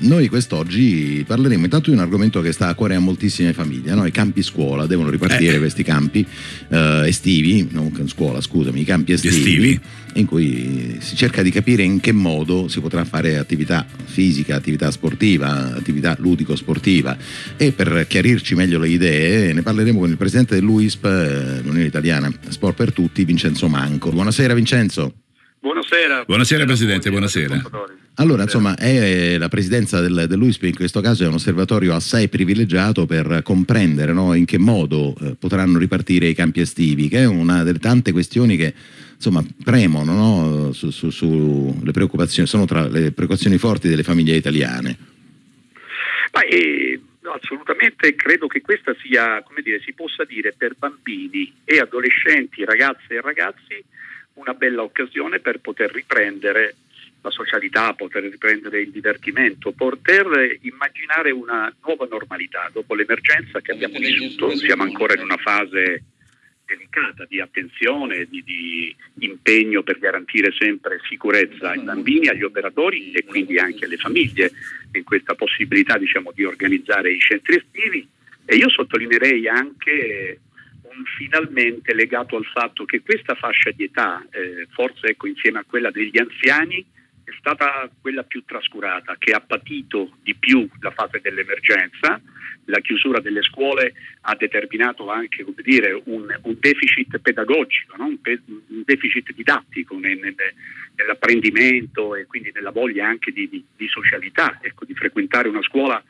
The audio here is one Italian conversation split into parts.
noi quest'oggi parleremo intanto di un argomento che sta a cuore a moltissime famiglie, no? i campi scuola, devono ripartire eh. questi campi eh, estivi, non scuola scusami, i campi estivi, estivi, in cui si cerca di capire in che modo si potrà fare attività fisica, attività sportiva, attività ludico-sportiva e per chiarirci meglio le idee ne parleremo con il presidente dell'UISP, eh, l'Unione Italiana Sport per Tutti, Vincenzo Manco. Buonasera Vincenzo. Buonasera. Buonasera Presidente, buonasera. Allora, insomma, è la presidenza del, dell'UISP in questo caso è un osservatorio assai privilegiato per comprendere no, in che modo eh, potranno ripartire i campi estivi, che è una delle tante questioni che insomma, premono no, su, su, su le preoccupazioni, sono tra le preoccupazioni forti delle famiglie italiane. Ma, eh, assolutamente credo che questa sia, come dire, si possa dire per bambini e adolescenti, ragazze e ragazzi una bella occasione per poter riprendere la socialità, poter riprendere il divertimento, poter immaginare una nuova normalità dopo l'emergenza che abbiamo vissuto. Siamo ancora in una fase delicata di attenzione, di, di, impegno per garantire sempre sicurezza ai bambini, agli operatori e quindi anche alle famiglie in questa possibilità diciamo, di organizzare i centri estivi. E io sottolineerei anche finalmente legato al fatto che questa fascia di età, eh, forse ecco, insieme a quella degli anziani, è stata quella più trascurata, che ha patito di più la fase dell'emergenza. La chiusura delle scuole ha determinato anche dire, un, un, deficit pedagogico, no? un, pe- un, deficit didattico nel, nel, nell'apprendimento e quindi nella voglia anche di, di, di socialità, ecco, di frequentare una scuola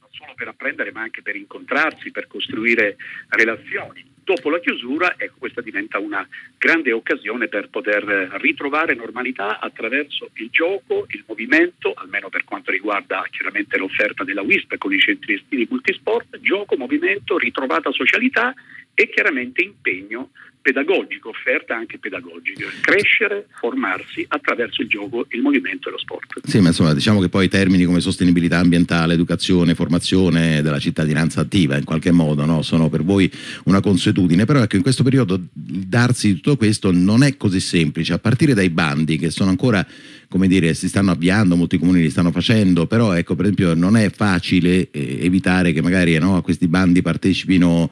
non solo per apprendere ma anche per incontrarsi, per costruire relazioni dopo la chiusura ecco, questa diventa una grande occasione per poter ritrovare normalità attraverso il gioco, il movimento, almeno per quanto riguarda chiaramente l'offerta della WISP con i centri estivi multisport, gioco, movimento, ritrovata socialità e chiaramente impegno pedagogico, offerta anche pedagogica, crescere, formarsi attraverso il gioco, il movimento e lo sport. Sì, ma insomma diciamo che poi termini come sostenibilità ambientale, educazione, formazione della cittadinanza attiva in qualche modo no? sono per voi una consuetudine, però ecco in questo periodo darsi tutto questo non è così semplice, a partire dai bandi che sono ancora come dire, si stanno avviando, molti comuni li stanno facendo, però ecco per esempio non è facile eh, evitare che magari no, a questi bandi partecipino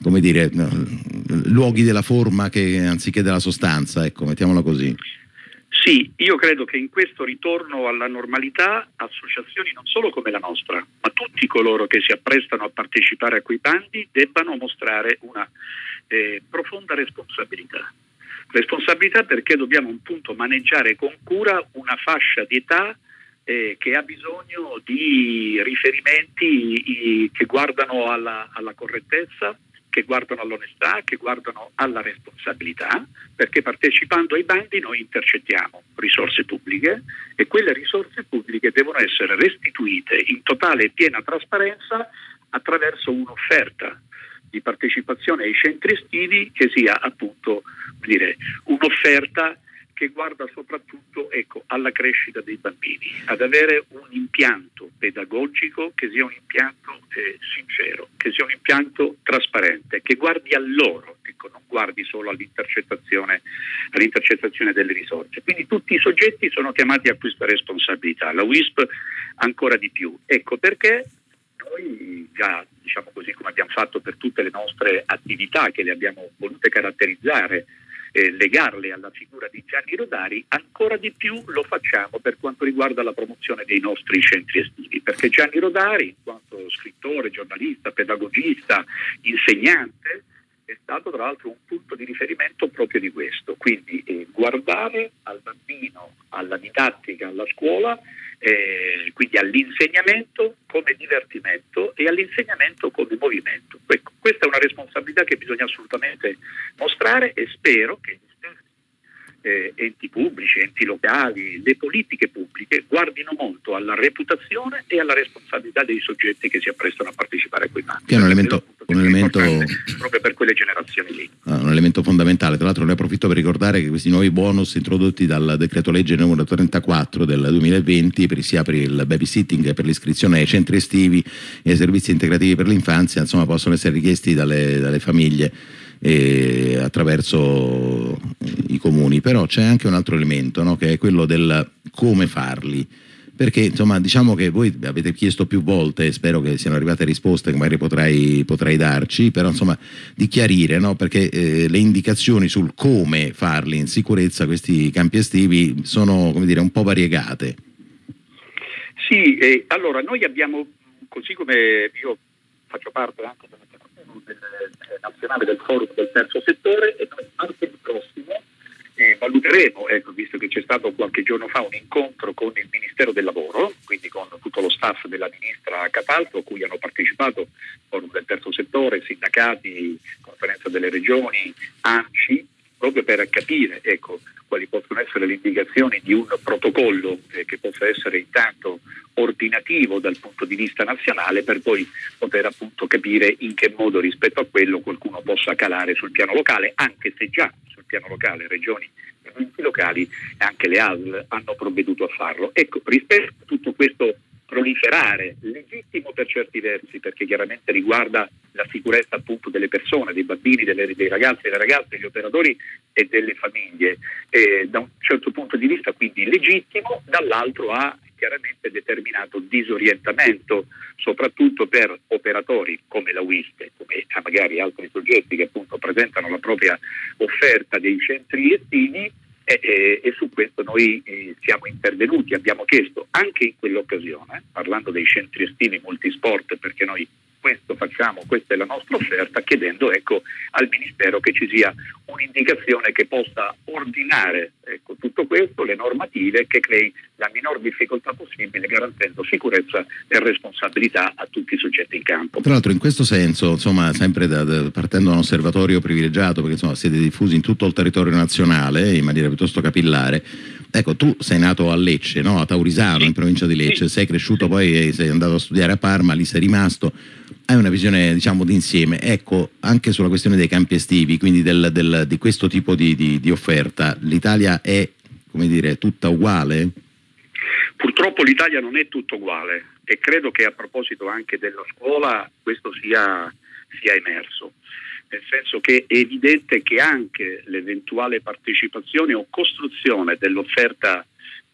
come dire, luoghi della forma che, anziché della sostanza, ecco, mettiamola così. Sì, io credo che in questo ritorno alla normalità associazioni non solo come la nostra, ma tutti coloro che si apprestano a partecipare a quei bandi debbano mostrare una eh, profonda responsabilità. Responsabilità perché dobbiamo appunto maneggiare con cura una fascia di età eh, che ha bisogno di riferimenti i, che guardano alla, alla correttezza, che guardano all'onestà, che guardano alla responsabilità, perché partecipando ai bandi noi intercettiamo risorse pubbliche e quelle risorse pubbliche devono essere restituite in totale e piena trasparenza attraverso un'offerta di partecipazione ai centri estivi che sia appunto dire, un'offerta che guarda soprattutto ecco, alla crescita dei bambini, ad avere un impianto pedagogico che sia un impianto eh, sincero, che sia un impianto trasparente, che guardi a loro, ecco, non guardi solo all'intercettazione, all'intercettazione delle risorse. Quindi tutti i soggetti sono chiamati a questa responsabilità, la WISP ancora di più. Ecco perché noi già, diciamo così come abbiamo fatto per tutte le nostre attività che le abbiamo volute caratterizzare, eh, legarle alla figura di Gianni Rodari, ancora di più lo facciamo per quanto riguarda la promozione dei nostri centri estivi, perché Gianni Rodari, in quanto scrittore, giornalista, pedagogista, insegnante, è stato tra l'altro un punto di riferimento proprio di questo, quindi eh, guardare al bambino, alla didattica, alla scuola, eh, quindi all'insegnamento come divertimento e all'insegnamento come movimento. Ecco, questa è una responsabilità che bisogna assolutamente mostrare e spero che eh, enti pubblici, enti locali, le politiche pubbliche guardino molto alla reputazione e alla responsabilità dei soggetti che si apprestano a partecipare a quei bandi. Che è un elemento, un elemento proprio per quelle generazioni lì. Ah, un elemento fondamentale, tra l'altro ne approfitto per ricordare che questi nuovi bonus introdotti dal decreto legge numero 34 del 2020 per, sia per il babysitting che per l'iscrizione ai centri estivi e ai servizi integrativi per l'infanzia, insomma possono essere richiesti dalle, dalle famiglie eh, attraverso i comuni, però c'è anche un altro elemento no? che è quello del come farli perché insomma diciamo che voi avete chiesto più volte, spero che siano arrivate risposte che magari potrai, potrai darci, però insomma di chiarire, no? perché eh, le indicazioni sul come farli in sicurezza questi campi estivi sono come dire un po' variegate. Sì, eh, allora noi abbiamo, così come io faccio parte anche del, del, nazionale del forum del terzo settore e noi martedì prossimo eh, valuteremo, ecco, visto che c'è stato qualche giorno fa un incontro con il Ministero del Lavoro, quindi con tutto lo staff della ministra Cataldo, a cui hanno partecipato forum del terzo settore, sindacati, conferenza delle regioni, ANCI, proprio per capire ecco, essere le indicazioni di un protocollo eh, che possa essere intanto ordinativo dal punto di vista nazionale per poi poter appunto capire in che modo rispetto a quello qualcuno possa calare sul piano locale, anche se già sul piano locale regioni e enti locali e anche le ASL hanno provveduto a farlo. Ecco, rispetto a tutto questo proliferare, legittimo per certi versi, perché chiaramente riguarda la sicurezza appunto delle persone, dei bambini, delle, dei ragazzi, delle ragazze, degli operatori e delle famiglie. Eh, da un certo punto di vista quindi legittimo, dall'altro ha chiaramente determinato disorientamento, soprattutto per operatori come la WISP, come magari altri soggetti che appunto presentano la propria offerta dei centri estivi e, e, e, su questo noi eh, siamo intervenuti, abbiamo chiesto anche in quell'occasione, parlando dei centri estivi multisport, perché noi questo facciamo, questa è la nostra offerta, chiedendo ecco, al Ministero che ci sia un'indicazione che possa ordinare ecco, tutto questo, le normative, che crei la minor difficoltà possibile, garantendo sicurezza e responsabilità a tutti i soggetti in campo. Tra l'altro in questo senso, insomma, sempre da, da, partendo da un osservatorio privilegiato, perché insomma, siete diffusi in tutto il territorio nazionale in maniera piuttosto capillare, Ecco, tu sei nato a Lecce, no? a Taurisano, in provincia di Lecce, sei cresciuto poi, sei andato a studiare a Parma, lì sei rimasto hai una visione diciamo d'insieme. Ecco, anche sulla questione dei campi estivi, quindi del, del, di questo tipo di, di, di offerta, l'Italia è, come dire, tutta uguale? Purtroppo l'Italia non è tutta uguale e credo che a proposito anche della scuola questo sia, sia emerso nel senso che è evidente che anche l'eventuale partecipazione o costruzione dell'offerta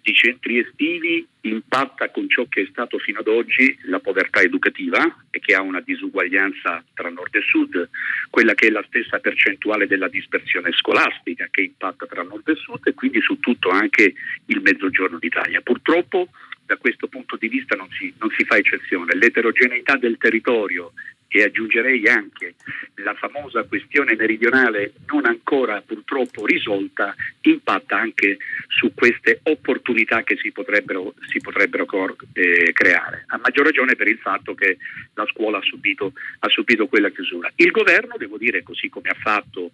di centri estivi impatta con ciò che è stato fino ad oggi la povertà educativa e che ha una disuguaglianza tra nord e sud, quella che è la stessa percentuale della dispersione scolastica che impatta tra nord e sud e quindi su tutto anche il mezzogiorno d'Italia. Purtroppo da questo punto di vista non si, non si fa eccezione, l'eterogeneità del territorio e aggiungerei anche la famosa questione meridionale non ancora purtroppo risolta impatta anche su queste opportunità che si potrebbero, si potrebbero eh, creare, a maggior ragione per il fatto che la scuola ha subito, ha subito quella chiusura. Il governo, devo dire, così come ha fatto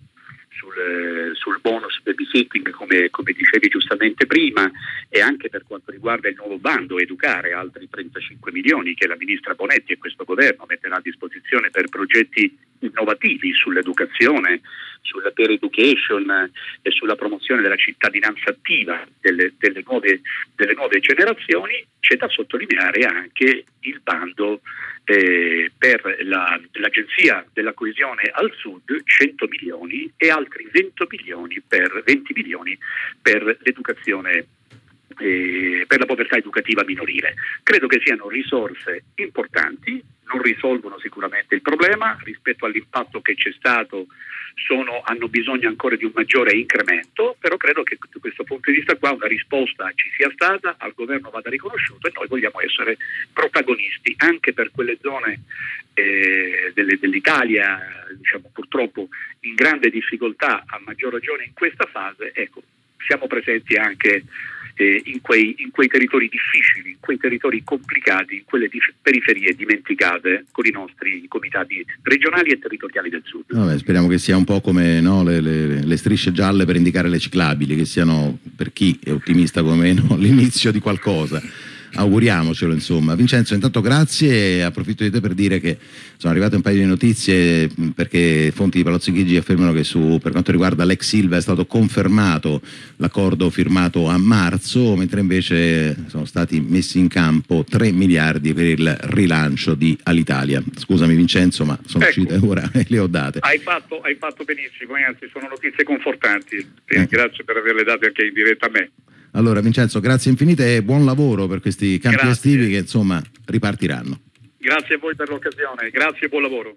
sul, sul bonus babysitting come, come, dicevi giustamente prima e anche per quanto riguarda il nuovo bando educare altri 35 milioni che la ministra Bonetti e questo governo metterà a disposizione per progetti innovativi sull'educazione, sulla peer education e sulla promozione della cittadinanza attiva delle, delle, nuove, delle nuove, generazioni, c'è da sottolineare anche il bando eh, per la, l'Agenzia della Coesione al Sud 100 milioni e altri 20 milioni per, 20 milioni per l'educazione eh, per la povertà educativa minorile. Credo che siano risorse importanti, non risolvono sicuramente il problema rispetto all'impatto che c'è stato sono, hanno bisogno ancora di un maggiore incremento, però credo che da questo punto di vista qua una risposta ci sia stata, al governo vada riconosciuta e noi vogliamo essere protagonisti anche per quelle zone eh, delle, dell'Italia diciamo, purtroppo in grande difficoltà, a maggior ragione in questa fase, ecco, siamo presenti anche eh, in, quei, in, quei, territori difficili, in quei territori complicati, in quelle periferie dimenticate con i nostri comitati regionali e territoriali del sud. Vabbè, speriamo che sia un po' come no, le, le, le, strisce gialle per indicare le ciclabili, che siano per chi è ottimista come me no, l'inizio di qualcosa auguriamocelo insomma. Vincenzo intanto grazie approfitto di te per dire che sono arrivate un paio di notizie perché fonti di Palazzo Chigi affermano che su, per quanto riguarda l'ex Silva è stato confermato l'accordo firmato a marzo mentre invece sono stati messi in campo 3 miliardi per il rilancio di Alitalia. Scusami Vincenzo ma sono ecco, uscite ora e le ho date. Hai fatto, hai fatto benissimo, anzi sono notizie confortanti, eh. grazie per averle date anche in diretta a me. Allora Vincenzo, grazie infinite e buon lavoro per questi campi grazie. estivi che insomma ripartiranno. Grazie a voi per l'occasione, grazie e buon lavoro.